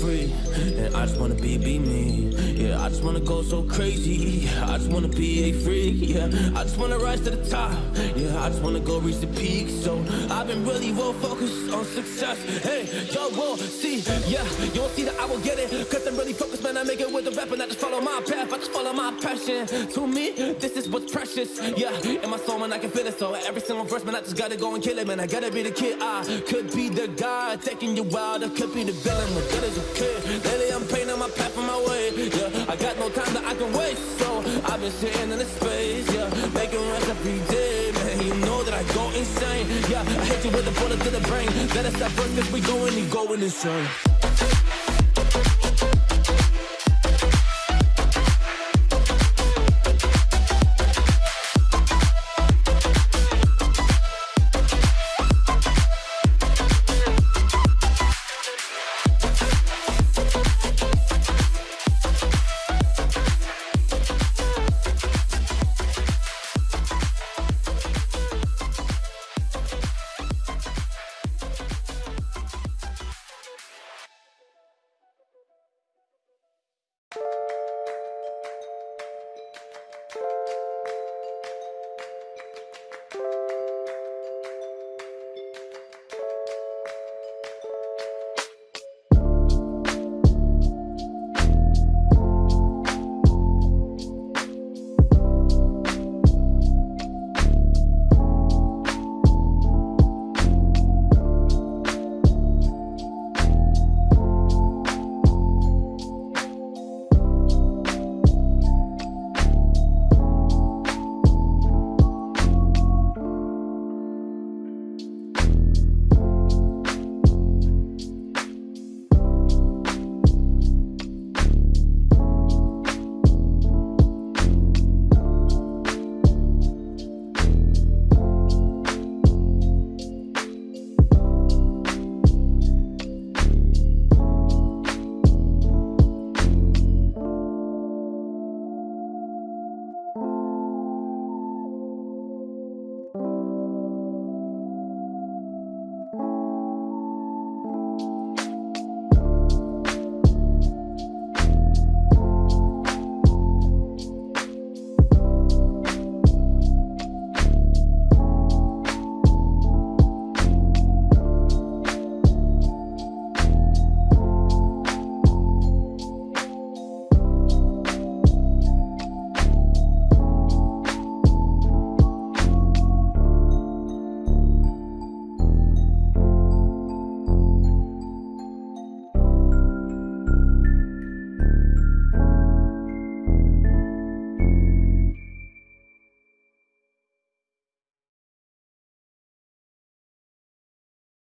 free. And I just wanna be, be me. Yeah, I just wanna go so crazy. I just wanna be a freak. Yeah, I just wanna rise to the top. Yeah, I just wanna go reach the peak. So I've been really well focused on success. Hey, yo, will see. Yeah, you won't see that I will get it. Cause I'm really focused, man. I make it with the rap and I just follow my path. I just follow my passion. To me, this is what's precious. Yeah, in my soul, man, I can feel it. So every single verse, man, I just gotta go and kill it, man. I gotta be the kid. I could be the guy taking you wild. I could be the villain, but good as a kid. Lately, I'm painting my path on my way. Yeah, I got no time that I can waste. So I've been sitting in the space. Yeah, making rest every day, man. You know that I go insane. Yeah, I hit you with a bullet to the brain. Let us stop first, cause we going and going insane.